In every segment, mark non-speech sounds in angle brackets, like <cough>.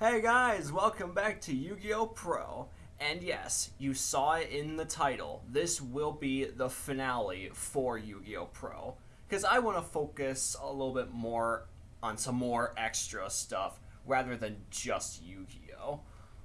Hey guys, welcome back to Yu-Gi-Oh! Pro. And yes, you saw it in the title. This will be the finale for Yu-Gi-Oh! Pro. Because I want to focus a little bit more on some more extra stuff rather than just Yu-Gi-Oh!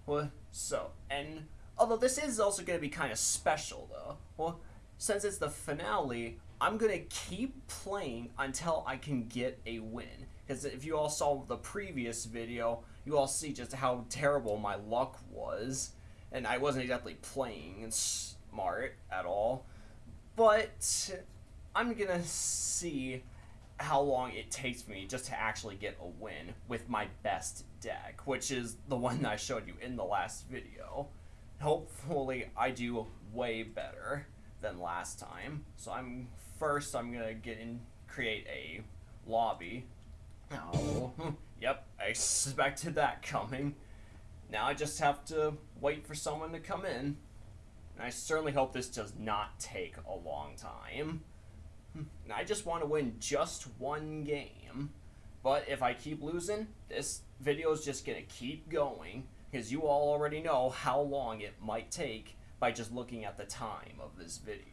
Well, so, and although this is also going to be kind of special though, well, since it's the finale, I'm going to keep playing until I can get a win. Because if you all saw the previous video, you all see just how terrible my luck was. And I wasn't exactly playing smart at all. But I'm to see how long it takes me just to actually get a win with my best deck, which is the one that I showed you in the last video. Hopefully I do way better than last time. So I'm first I'm gonna get in create a lobby. Oh, <laughs> yep, I expected that coming. Now I just have to wait for someone to come in. And I certainly hope this does not take a long time. Hmm, I just want to win just one game. But if I keep losing, this video is just going to keep going. Because you all already know how long it might take by just looking at the time of this video.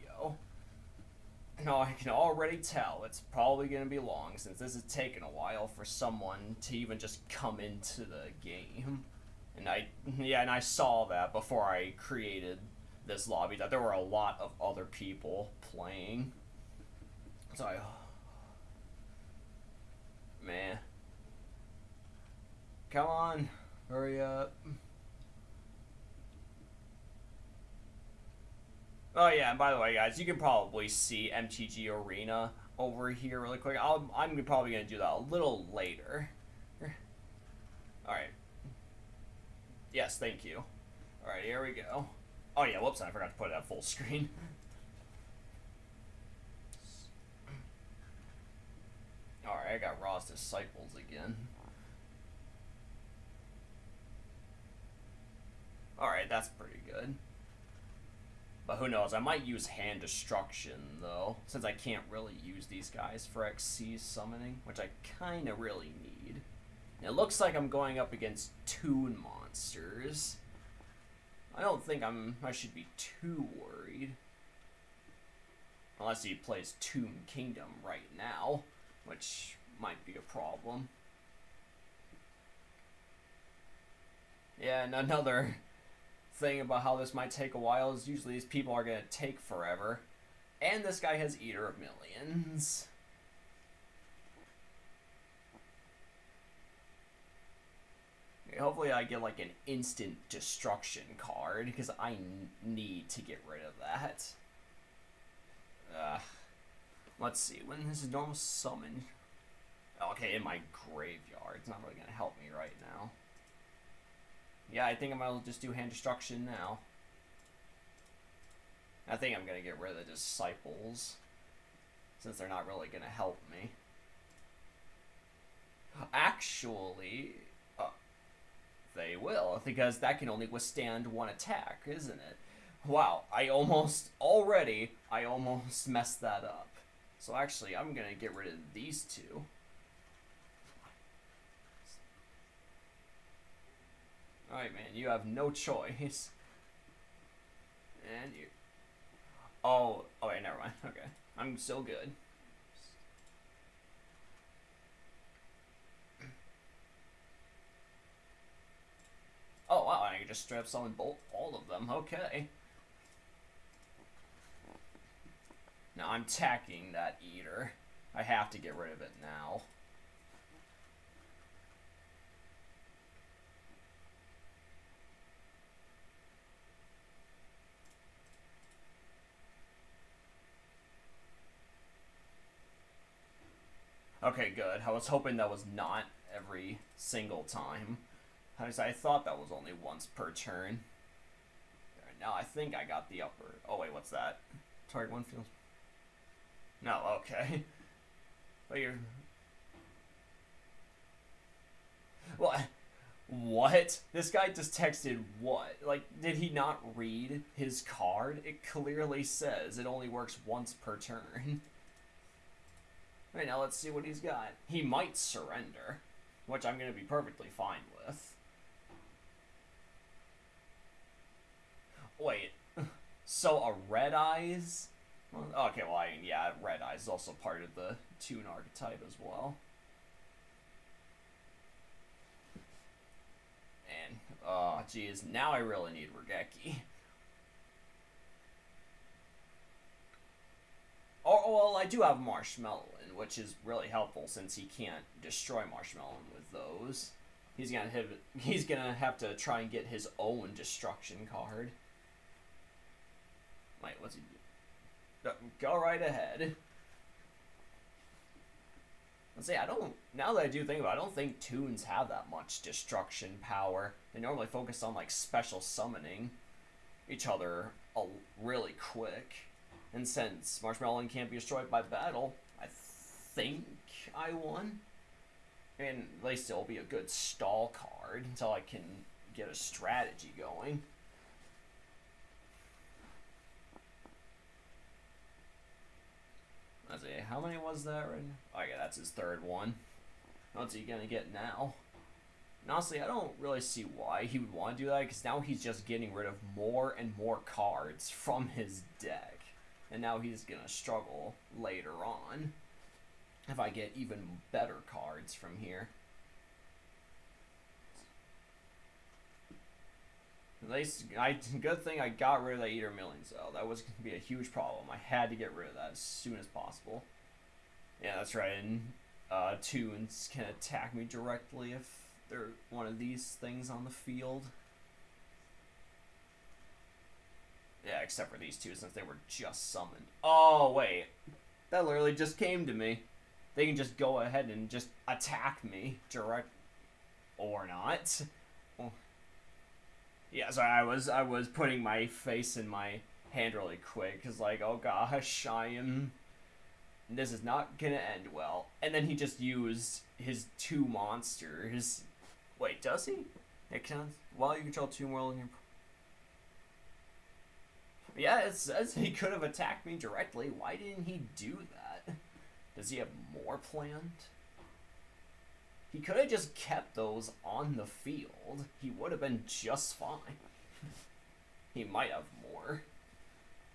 I can already tell it's probably going to be long since this has taken a while for someone to even just come into the game. And I, yeah, and I saw that before I created this lobby, that there were a lot of other people playing. So I, <sighs> man, come on, hurry up. Oh yeah, and by the way, guys, you can probably see MTG Arena over here really quick. i am probably going to do that a little later. Alright. Yes, thank you. Alright, here we go. Oh yeah, whoops, I forgot to put it at full screen. Alright, I got Ra's Disciples again. Alright, that's pretty good. But who knows, I might use Hand Destruction, though, since I can't really use these guys for Xyz summoning, which I kind of really need. And it looks like I'm going up against Toon monsters. I don't think I'm. I should be too worried. Unless he plays Toon Kingdom right now, which might be a problem. Yeah, and another thing about how this might take a while is usually these people are going to take forever. And this guy has Eater of Millions. Hopefully I get like an instant destruction card because I need to get rid of that. Uh, let's see, when this is normal summon. Okay, in my graveyard. It's not really going to help me right now. Yeah, I think I might just do hand destruction now. I think I'm to get rid of the disciples. Since they're not really to help me. Actually, uh, they will. Because that can only withstand one attack, isn't it? Wow, I almost, already, I almost messed that up. So actually, I'm to get rid of these two. Alright, man, you have no choice. And you... Oh, oh wait, never mind. <laughs> Okay. I'm still good. Oh, wow, I can just strap summon both, all of them. Okay. Now, I'm tacking that eater. I have to get rid of it now. Okay, good. I was hoping that was not every single time. I, thought that was only once per turn. Now I think I got the upper. Oh wait, what's that? Target one feels. No, okay. <laughs> But you're. What? What? This guy just texted what? Like, did he not read his card? It clearly says it only works once per turn. <laughs> Right now, let's see what he's got. He might surrender, which I'm going to be perfectly fine with. Wait, so a Red Eyes? Okay, well, I, yeah, Red Eyes is also part of the Toon archetype as well. And, oh, geez, now I really need Raigeki. Oh well, I do have Marshmallow which is really helpful since he can't destroy Marshmallow with those. He's gonna have he's gonna have to try and get his own destruction card. Wait, what's he do? Go right ahead. Let's say I don't. Now that I do think about, it, I don't think toons have that much destruction power. They normally focus on like special summoning each other really quick. And since Marshmallow can't be destroyed by battle, think I won. And at least it'll be a good stall card until I can get a strategy going. Let's see, how many was that right now? Oh yeah, that's his third one. What's he gonna get now? And honestly, I don't really see why he would want to do that, because now he's just getting rid of more and more cards from his deck. And now he's gonna struggle later on if I get even better cards from here. At least, I good thing I got rid of that Eater Millions Cell. That was going to be a huge problem. I had to get rid of that as soon as possible. Yeah, that's right. And uh, toons can attack me directly if they're one of these things on the field. Yeah, except for these two, since they were just summoned. Oh, wait. That literally just came to me. They can just go ahead and just attack me direct or not. Yeah, sorry, I was I was putting my face in my hand really quick because like, oh gosh, I am. This is not gonna end well. And then he just used his two monsters. Wait, does he? It counts. While you control two more. Yeah, it says he could have attacked me directly. Why didn't he do that? Does he have more planned? He could have just kept those on the field. He would have been just fine. <laughs> he might have more.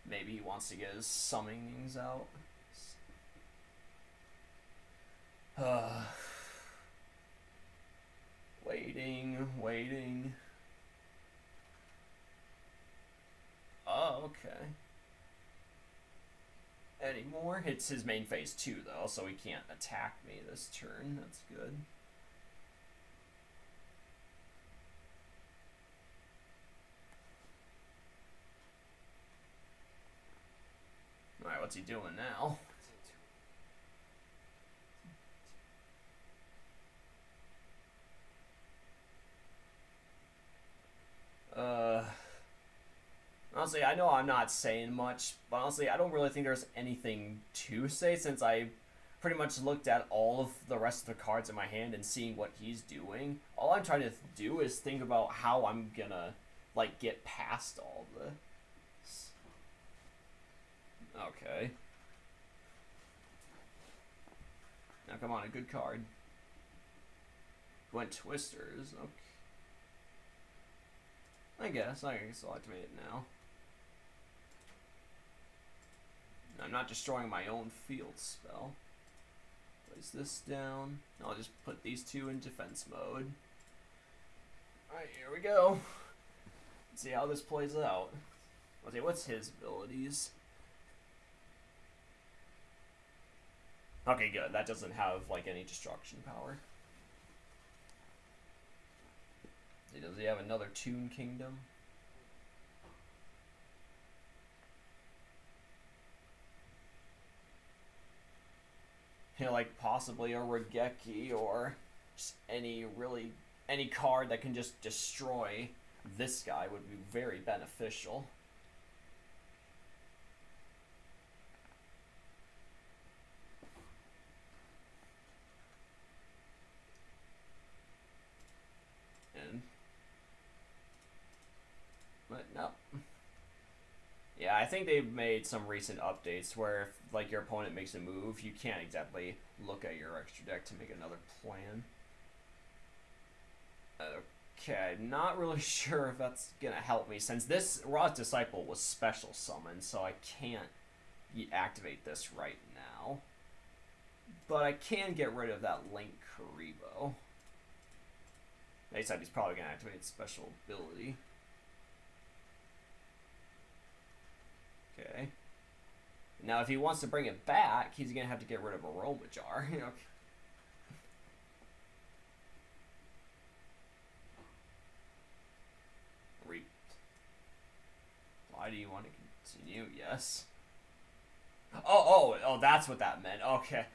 Maybe he wants to get his summonings out. Uh, <sighs> waiting, waiting. Oh, okay. Anymore? It's his main phase too, though, so he can't attack me this turn. That's good. Alright, what's he doing now? Uh, honestly, I know I'm not saying much, but honestly, I don't really think there's anything to say since I pretty much looked at all of the rest of the cards in my hand and seeing what he's doing. All I'm trying to do is think about how I'm gonna, like, get past all the Okay. Now come on, a good card. Twin Twisters, okay. I guess, I can still activate it now. I'm not destroying my own field spell. Place this down. I'll just put these two in defense mode. Alright, here we go. Let's see how this plays out. Let's see, what's his abilities? Okay, good. That doesn't have, like, any destruction power. Does he have another Toon Kingdom? You <laughs> know, like, possibly a Raigeki or any really... Any card that can just destroy this guy would be very beneficial. Yeah, I think they've made some recent updates where if like your opponent makes a move, you can't exactly look at your extra deck to make another plan. Okay, not really <laughs> sure if that's gonna help me since this Ra's Disciple was special summoned, so I can't activate this right now. But I can get rid of that Link Kuriboh. Except he's probably gonna activate special ability. Okay. Now, if he wants to bring it back, he's gonna have to get rid of Aroma Jar. <laughs> Know. Why do you want to continue? Yes. Oh, oh, oh, that's what that meant. Okay.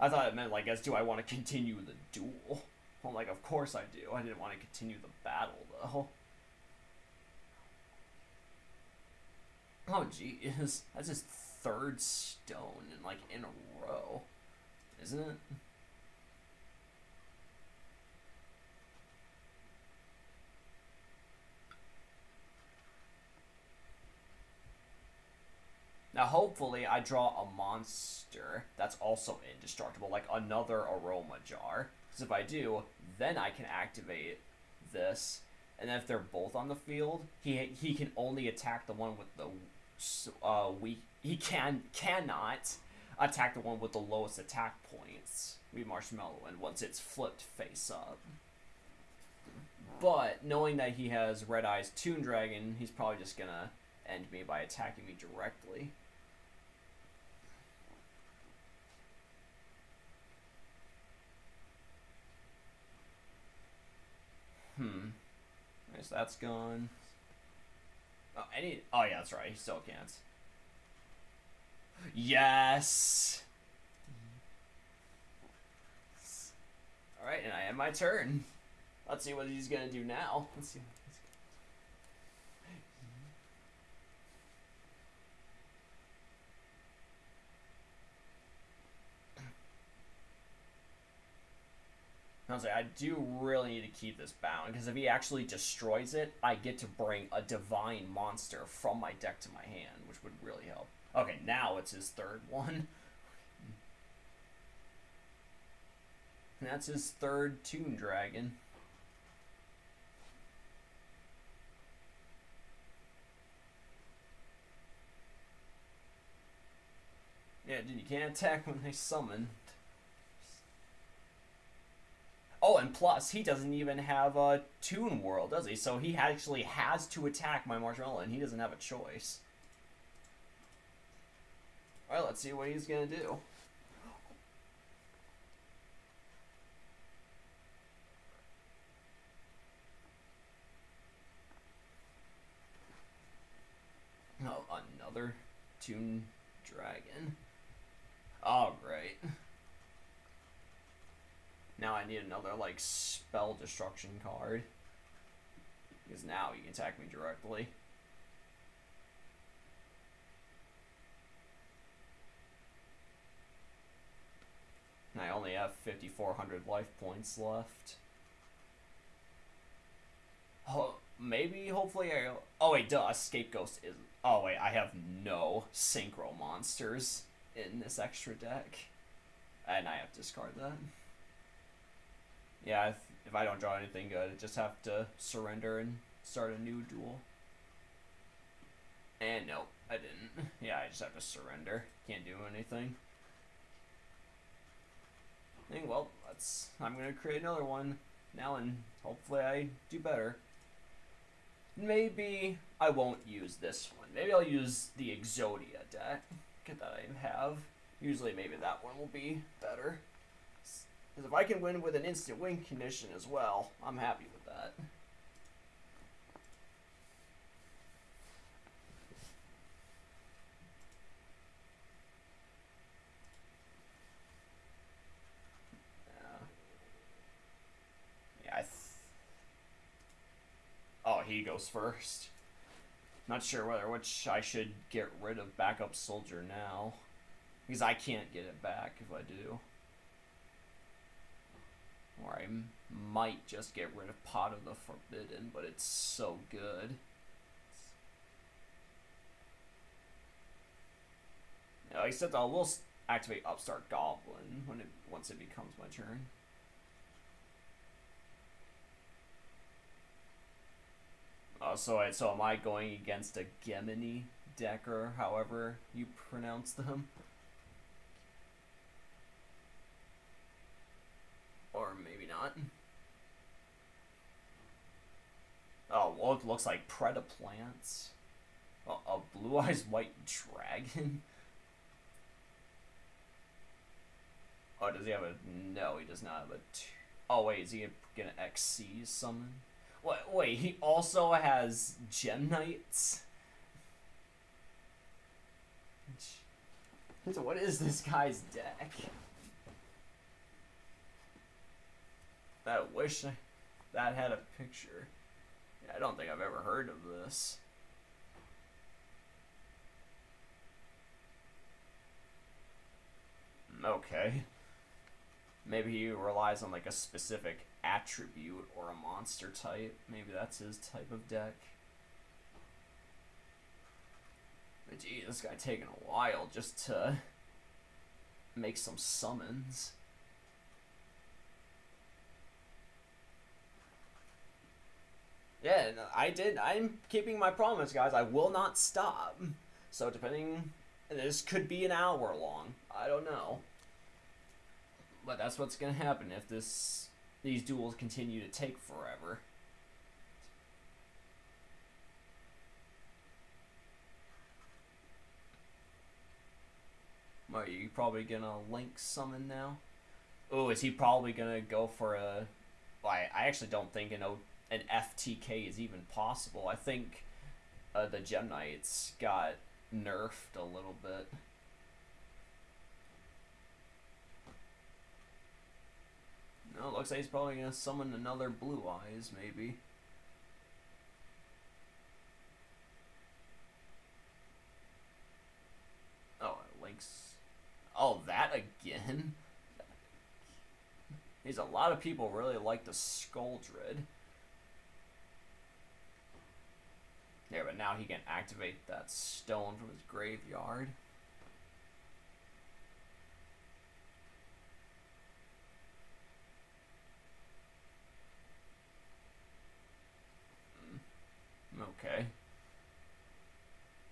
I thought it meant, like, as do I want to continue the duel? Well, like, of course I do. I didn't want to continue the battle, though. Oh, jeez. <laughs> That's his third stone, in, like, in a row. Isn't it? Now, hopefully, I draw a monster that's also indestructible, like another Aroma Jar. Because if I do, then I can activate this. And then if they're both on the field, he he can only attack the one with the uh we He can cannot attack the one with the lowest attack points. We Marshmallow, and once it's flipped face up. But knowing that he has Red Eyes Toon Dragon, he's probably just gonna end me by attacking me directly. Hmm. Nice, that's gone. Oh, any. Oh yeah, that's right. He still can't. Yes. All right, and I end my turn. Let's see what he's gonna do now. Let's see. I was like, I do really need to keep this bound because if he actually destroys it, I get to bring a divine monster from my deck to my hand, which would really help. Okay, now it's his third one. And <laughs> that's his third Toon Dragon. Yeah, dude, you can't attack when they summon. Oh, and plus, he doesn't even have a Toon World, does he? So he actually has to attack my Marshmallow, and he doesn't have a choice. Alright, let's see what he's gonna do. Oh, another Toon Dragon. Oh, great. Now I need another, like, spell destruction card. Because now you can attack me directly. And I only have 5,400 life points left. Oh, maybe, hopefully I... Oh, wait, duh, Escape Ghost is... Oh, wait, I have no Synchro monsters in this extra deck. And I have to discard that yeah, if, if I don't draw anything good, I just have to surrender and start a new duel. And nope, I didn't. <laughs> Yeah, I just have to surrender. Can't do anything. And well, let's. I'm gonna create another one now, and hopefully I do better. Maybe I won't use this one. Maybe I'll use the Exodia deck that I have. Usually, maybe that one will be better. Because if I can win with an instant win condition as well, I'm happy with that. Yeah, Yes. oh, he goes first. Not sure whether which I should get rid of backup soldier now. Because I can't get it back if I do. Or I might just get rid of Pot of the Forbidden, but it's so good. Now, except I will activate Upstart Goblin when it once it becomes my turn. Uh, so, I, so am I going against a Gemini deck or however you pronounce them? Not. Oh, well, it looks like Predaplants. A, a blue eyes <laughs> white dragon. Oh, does he have a? No, he does not have a. T- oh wait, is he gonna Xyz summon? Wait, wait, he also has Gem Knights. So what is this guy's deck? I wish that had a picture. I don't think I've ever heard of this. Hmm, okay. Maybe he relies on like a specific attribute or a monster type. Maybe that's his type of deck. But gee, this guy taking a while just to make some summons. Yeah, I did. I'm keeping my promise, guys. I will not stop. So depending, this could be an hour long. I don't know. But that's what's gonna happen if this these duels continue to take forever. Are you probably gonna link summon now? Oh, is he probably gonna go for a? Well, I, I actually don't think an an FTK is even possible. I think uh, the Gem Knights got nerfed a little bit. No, looks like he's probably gonna summon another Blue Eyes, maybe. Oh, links. Oh, that again? <laughs> There's a lot of people really like the Skuldred. There, but now he can activate that stone from his graveyard. Hmm. Okay.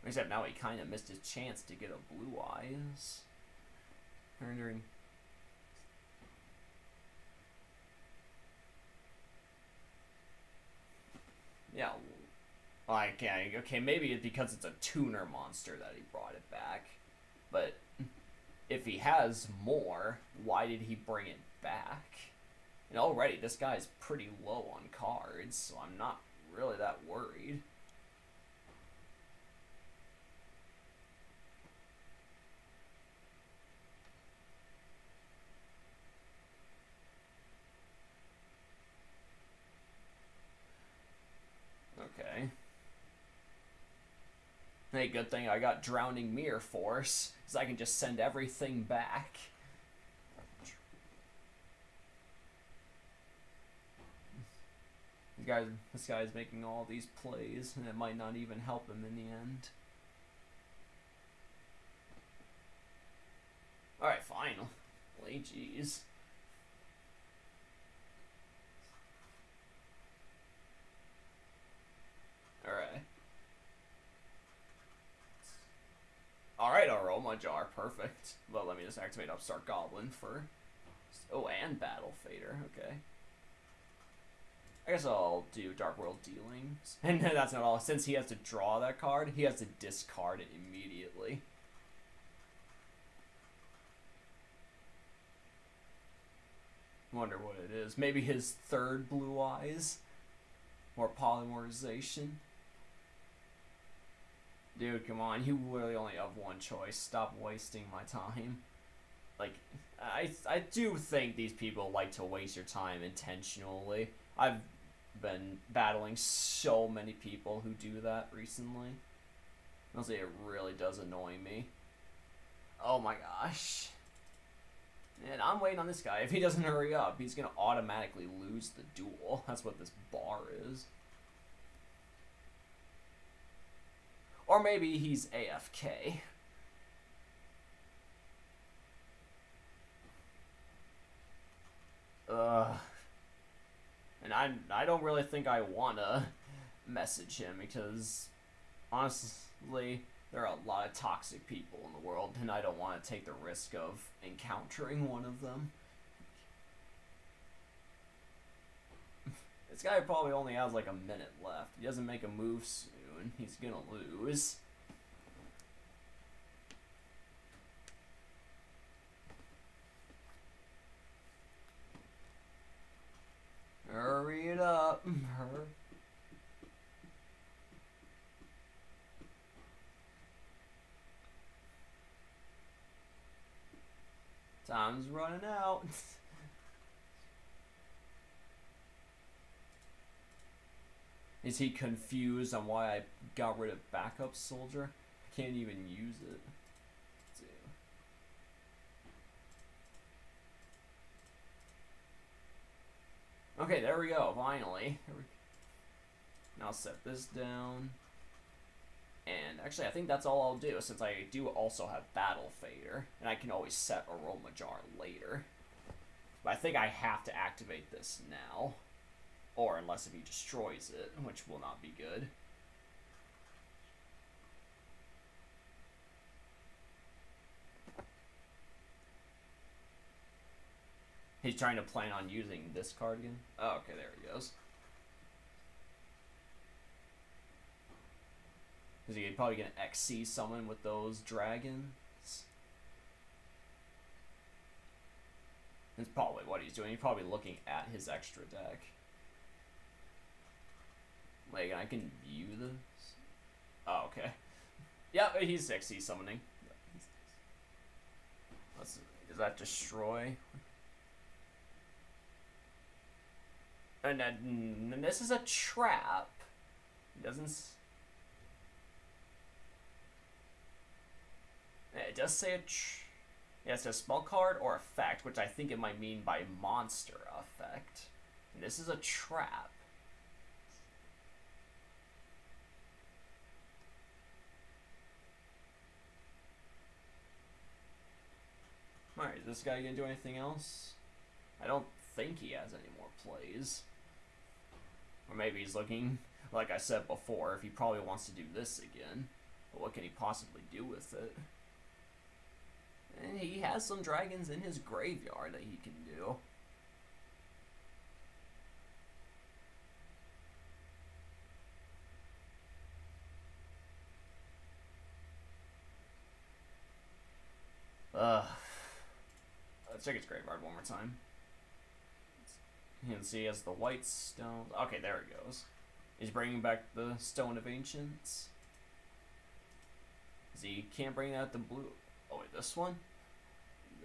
Except now he kind of missed his chance to get a blue eyes. Wondering. Yeah. Like, yeah, okay, maybe it's because it's a tuner monster that he brought it back. But if he has more, why did he bring it back? And already, this guy's pretty low on cards, so I'm not really that worried. Okay. Hey, good thing I got Drowning Mirror Force, because I can just send everything back. This guy, this guy's making all these plays, and it might not even help him in the end. Alright, fine. Play jeez. Alright. Alright, Aroma Jar, perfect. Well, let me just activate Upstart Goblin for... Oh, and Battle Fader, okay. I guess I'll do Dark World Dealings. <laughs> And that's not all. Since he has to draw that card, he has to discard it immediately. Wonder what it is. Maybe his third blue eyes? Or polymerization? Dude, come on. You really only have one choice. Stop wasting my time. Like, I, I do think these people like to waste your time intentionally. I've been battling so many people who do that recently. Honestly, it really does annoy me. Oh my gosh. And I'm waiting on this guy. If he doesn't hurry up, he's going to automatically lose the duel. <laughs> That's what this bar is. Or maybe he's AFK. Ugh. And I, I don't really think I want to message him because honestly, there are a lot of toxic people in the world, and I don't want to take the risk of encountering one of them. <laughs> this guy probably only has like a minute left. He doesn't make a move soon. He's gonna lose. Hurry it up. <laughs> Time's running out. <laughs> Is he confused on why I got rid of backup soldier? I can't even use it. Okay, there we go, finally. Now set this down. And actually, I think that's all I'll do, since I do also have Battle Fader. And I can always set Aroma Jar later. But I think I have to activate this now. Or unless if he destroys it, which will not be good. He's trying to plan on using this card again. Oh, okay, there he goes. Is he probably gonna Xyz summon with those dragons? That's probably what he's doing. He's probably looking at his extra deck. Like, I can view this. Oh, okay. Yeah, he's Xyz summoning. Let's, does that destroy? And, and, and this is a trap. It doesn't. It does say a. Tr- yeah, it says spell card or effect, which I think it might mean by monster effect. And this is a trap. Alright, is this guy gonna do anything else? I don't think he has any more plays. Or maybe he's looking, like I said before, if he probably wants to do this again. But what can he possibly do with it? And he has some dragons in his graveyard that he can do. Ugh. Let's check his graveyard one more time. You can see he has the white stone. Okay, there it goes. He's bringing back the Stone of Ancients. he can't bring out the blue. Oh, wait, this one?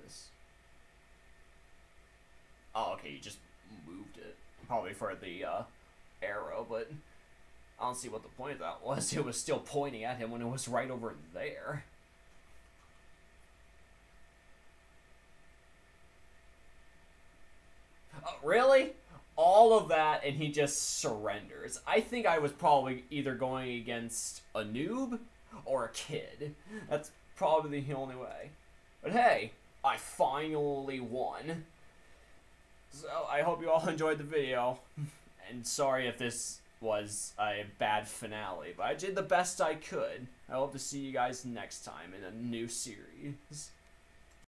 This. Oh, okay, you just moved it. Probably for the uh, arrow, but I don't see what the point of that was. <laughs> It was still pointing at him when it was right over there. Really? All of that, and he just surrenders. I think I was probably either going against a noob or a kid. That's probably the only way. But hey, I finally won. So I hope you all <laughs> enjoyed the video. And sorry if this was a bad finale, but I did the best I could. I hope to see you guys next time in a new series.